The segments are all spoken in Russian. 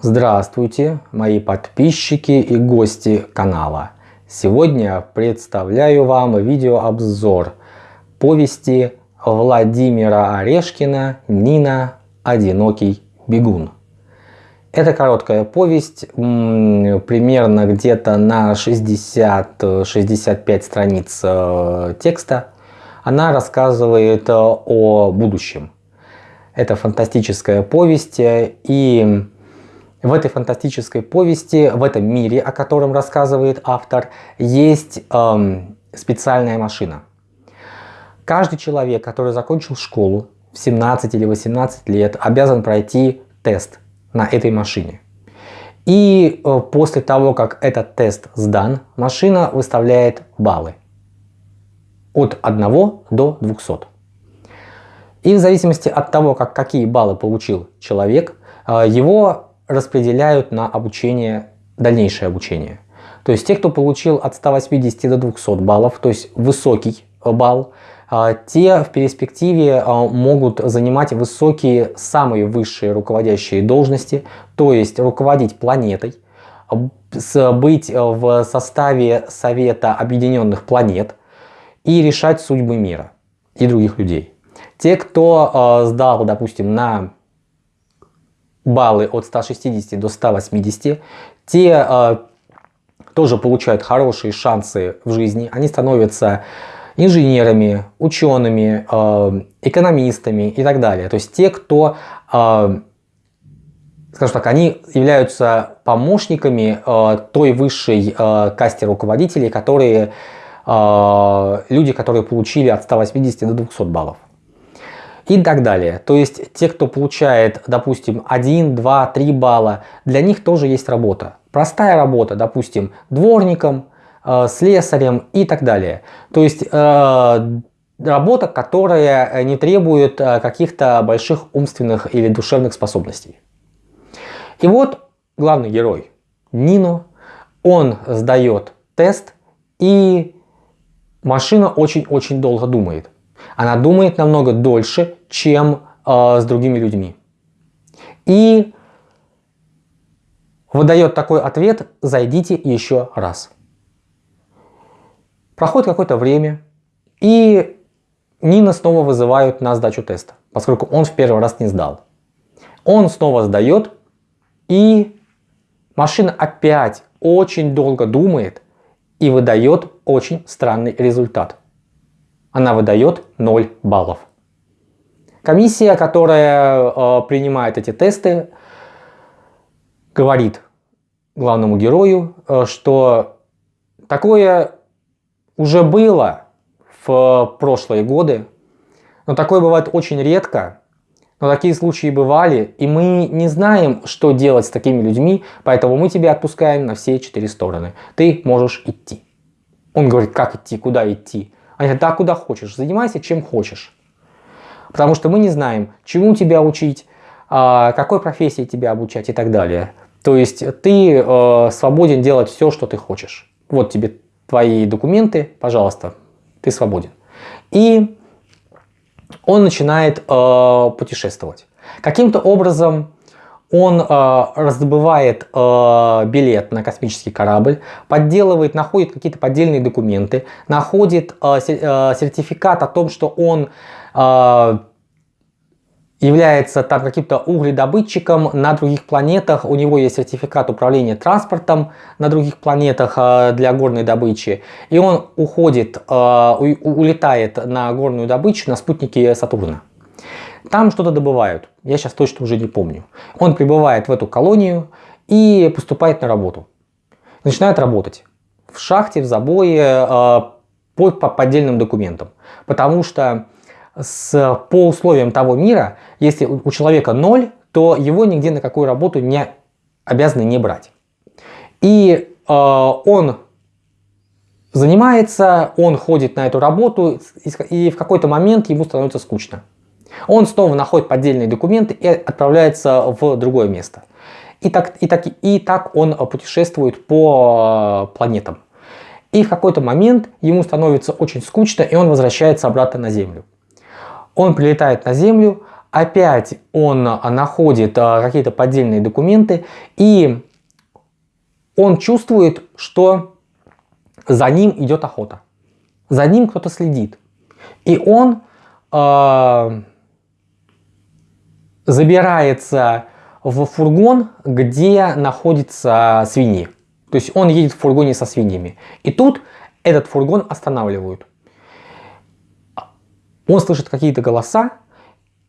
Здравствуйте, мои подписчики и гости канала. Сегодня представляю вам видеообзор повести Владимира Орешкина «Нина. Одинокий бегун». Это короткая повесть, примерно где-то на 60-65 страниц э, текста. Она рассказывает о будущем. Это фантастическая повесть и в этой фантастической повести, в этом мире, о котором рассказывает автор, есть эм, специальная машина. Каждый человек, который закончил школу в 17 или 18 лет, обязан пройти тест на этой машине. И э, после того, как этот тест сдан, машина выставляет баллы от 1 до 200. И в зависимости от того, как, какие баллы получил человек, э, его распределяют на обучение, дальнейшее обучение. То есть те, кто получил от 180 до 200 баллов, то есть высокий балл, а, те в перспективе а, могут занимать высокие, самые высшие руководящие должности, то есть руководить планетой, быть в составе Совета Объединенных Планет и решать судьбы мира и других людей. Те, кто сдал, допустим, на баллы от 160 до 180, те э, тоже получают хорошие шансы в жизни. Они становятся инженерами, учеными, э, экономистами и так далее. То есть те, кто, э, скажем так, они являются помощниками э, той высшей э, касте руководителей, которые э, люди, которые получили от 180 до 200 баллов и так далее. То есть те, кто получает, допустим, 1, 2, 3 балла, для них тоже есть работа. Простая работа, допустим, дворником, э, слесарем и так далее. То есть э, работа, которая не требует э, каких-то больших умственных или душевных способностей. И вот главный герой Нино, он сдает тест и машина очень-очень долго думает. Она думает намного дольше, чем э, с другими людьми. И выдает такой ответ «зайдите еще раз». Проходит какое-то время, и Нина снова вызывают на сдачу теста, поскольку он в первый раз не сдал. Он снова сдает, и машина опять очень долго думает и выдает очень странный результат. Она выдает 0 баллов. Комиссия, которая э, принимает эти тесты, говорит главному герою, э, что такое уже было в прошлые годы, но такое бывает очень редко, но такие случаи бывали, и мы не знаем, что делать с такими людьми, поэтому мы тебя отпускаем на все четыре стороны. Ты можешь идти. Он говорит, как идти, куда идти? Они говорят, да, куда хочешь, занимайся чем хочешь. Потому что мы не знаем, чему тебя учить, а, какой профессии тебя обучать и так далее. То есть ты э, свободен делать все, что ты хочешь. Вот тебе твои документы, пожалуйста, ты свободен. И он начинает э, путешествовать. Каким-то образом он э, раздобывает э, билет на космический корабль, подделывает, находит какие-то поддельные документы, находит сертификат о том, что он является там каким-то угледобытчиком на других планетах, у него есть сертификат управления транспортом на других планетах для горной добычи, и он уходит, улетает на горную добычу на спутнике Сатурна. Там что-то добывают, я сейчас точно уже не помню. Он прибывает в эту колонию и поступает на работу. Начинает работать в шахте, в забое, по поддельным документам. Потому что с, по условиям того мира, если у человека ноль, то его нигде на какую работу не обязаны не брать. И э, он занимается, он ходит на эту работу, и в какой-то момент ему становится скучно. Он снова находит поддельные документы и отправляется в другое место. И так, и так, и так он путешествует по э, планетам. И в какой-то момент ему становится очень скучно, и он возвращается обратно на Землю. Он прилетает на Землю, опять он находит какие-то поддельные документы и он чувствует, что за ним идет охота. За ним кто-то следит. И он э, забирается в фургон, где находятся свиньи. То есть он едет в фургоне со свиньями. И тут этот фургон останавливают. Он слышит какие-то голоса,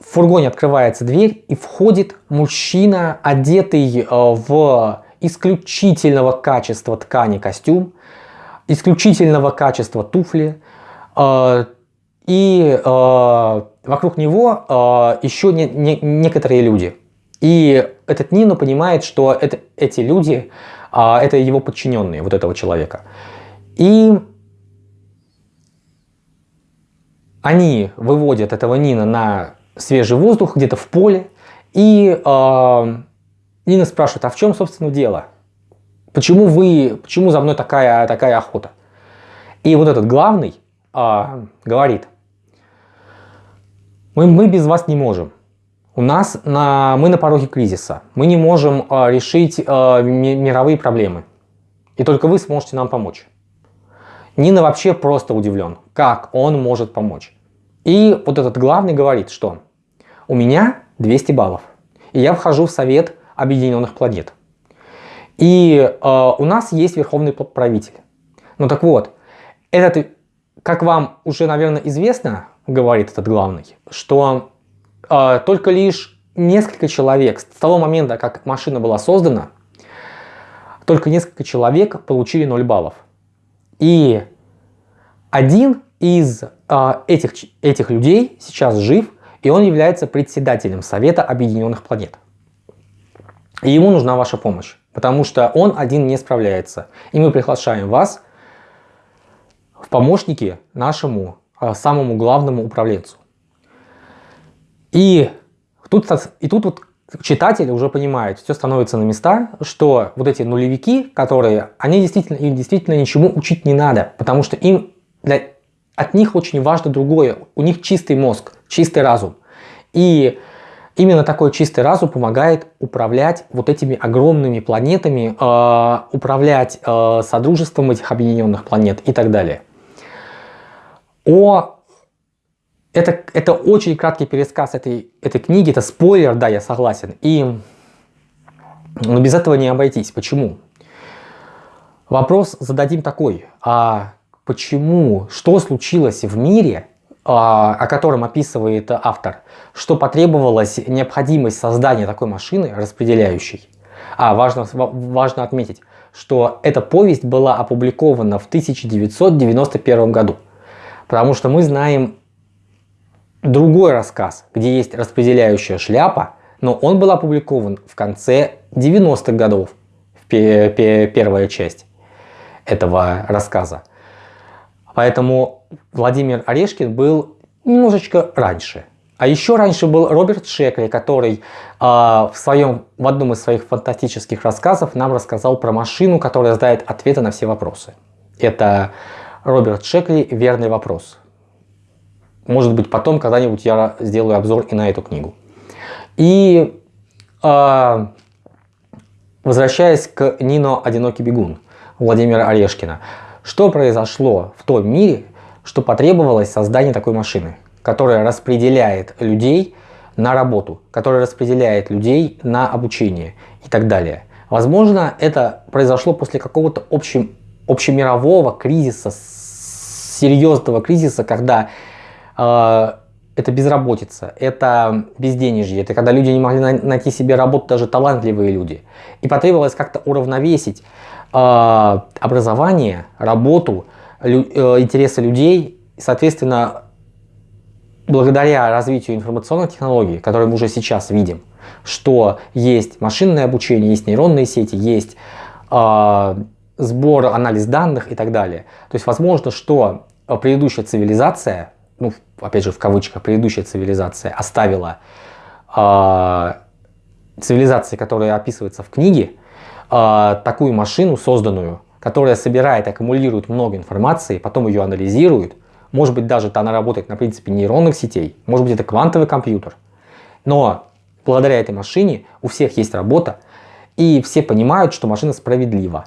в фургоне открывается дверь и входит мужчина, одетый э, в исключительного качества ткани костюм, исключительного качества туфли, э, и э, вокруг него еще не, не, некоторые люди. И этот Нино понимает, что это, эти люди, это его подчиненные, вот этого человека. И они выводят этого Нина на свежий воздух где-то в поле, и э, Нина спрашивает, а в чем, собственно, дело? Почему вы, почему за мной такая, такая охота? И вот этот главный э, говорит, мы, мы без вас не можем. У нас на, мы на пороге кризиса. Мы не можем э, решить э, мировые проблемы. И только вы сможете нам помочь. Нина вообще просто удивлен, как он может помочь. И вот этот главный говорит, что у меня 200 баллов, и я вхожу в Совет Объединенных Планет. И э, у нас есть верховный правитель. Ну так вот, этот, как вам уже, наверное, известно, говорит этот главный, что э, только лишь несколько человек с того момента, как машина была создана, только несколько человек получили 0 баллов. И один из э, этих, этих людей сейчас жив, и он является председателем Совета Объединенных Планет. И ему нужна ваша помощь, потому что он один не справляется. И мы приглашаем вас в помощники нашему э, самому главному управленцу. И тут, и тут вот читатель уже понимает, все становится на места, что вот эти нулевики, которые, они действительно, им действительно ничему учить не надо, потому что им для, от них очень важно другое. У них чистый мозг, чистый разум. И именно такой чистый разум помогает управлять вот этими огромными планетами, э, управлять э, содружеством этих объединенных планет и так далее. О это, это очень краткий пересказ этой, этой книги, это спойлер, да, я согласен. И но без этого не обойтись. Почему? Вопрос зададим такой. А почему, что случилось в мире, а, о котором описывает автор, что потребовалась необходимость создания такой машины распределяющей. А, важно, важно отметить, что эта повесть была опубликована в 1991 году. Потому что мы знаем другой рассказ, где есть распределяющая шляпа, но он был опубликован в конце 90-х годов, первая часть этого рассказа. Поэтому Владимир Орешкин был немножечко раньше. А еще раньше был Роберт Шекли, который э, в, своем, в одном из своих фантастических рассказов нам рассказал про машину, которая знает ответы на все вопросы. Это Роберт Шекли «Верный вопрос». Может быть, потом когда-нибудь я сделаю обзор и на эту книгу. И э, возвращаясь к Нино «Одинокий бегун» Владимира Орешкина. Что произошло в том мире, что потребовалось создание такой машины, которая распределяет людей на работу, которая распределяет людей на обучение и так далее. Возможно, это произошло после какого-то общем, общемирового кризиса, серьезного кризиса, когда э, это безработица, это безденежье, это когда люди не могли найти себе работу, даже талантливые люди. И потребовалось как-то уравновесить э, образование, работу, лю, э, интересы людей, и, соответственно, благодаря развитию информационных технологий, которые мы уже сейчас видим, что есть машинное обучение, есть нейронные сети, есть э, сбор, анализ данных и так далее. То есть возможно, что предыдущая цивилизация, ну, опять же в кавычках, предыдущая цивилизация оставила э, цивилизации, которая описывается в книге, э, такую машину созданную, которая собирает, аккумулирует много информации, потом ее анализирует, может быть даже она работает на принципе нейронных сетей, может быть это квантовый компьютер. Но благодаря этой машине у всех есть работа, и все понимают, что машина справедлива.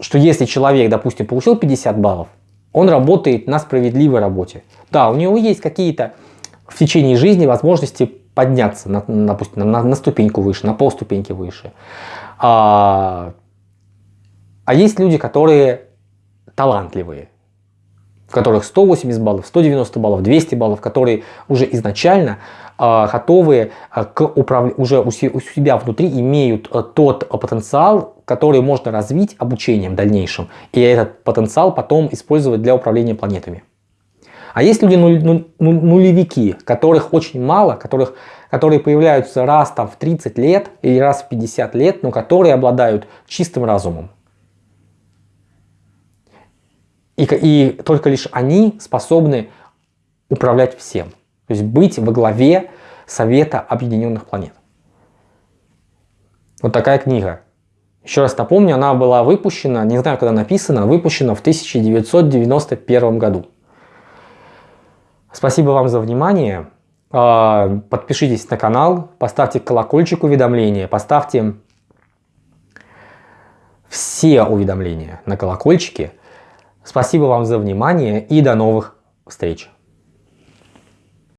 Что если человек, допустим, получил 50 баллов, он работает на справедливой работе. Да, у него есть какие-то в течение жизни возможности подняться, на, допустим, на, на ступеньку выше, на полступеньки выше. А, а есть люди, которые талантливые, в которых 180 баллов, 190 баллов, 200 баллов, которые уже изначально э, готовы э, к управ... уже у, у себя внутри имеют э, тот потенциал, который можно развить обучением дальнейшим, и этот потенциал потом использовать для управления планетами. А есть люди нулевики, которых очень мало, которых, которые появляются раз там, в 30 лет или раз в 50 лет, но которые обладают чистым разумом. И, и только лишь они способны управлять всем. То есть быть во главе Совета Объединенных Планет. Вот такая книга. Еще раз напомню, она была выпущена, не знаю, когда написана, выпущена в 1991 году. Спасибо вам за внимание. А, подпишитесь на канал, поставьте колокольчик уведомления, поставьте все уведомления на колокольчике. Спасибо вам за внимание и до новых встреч!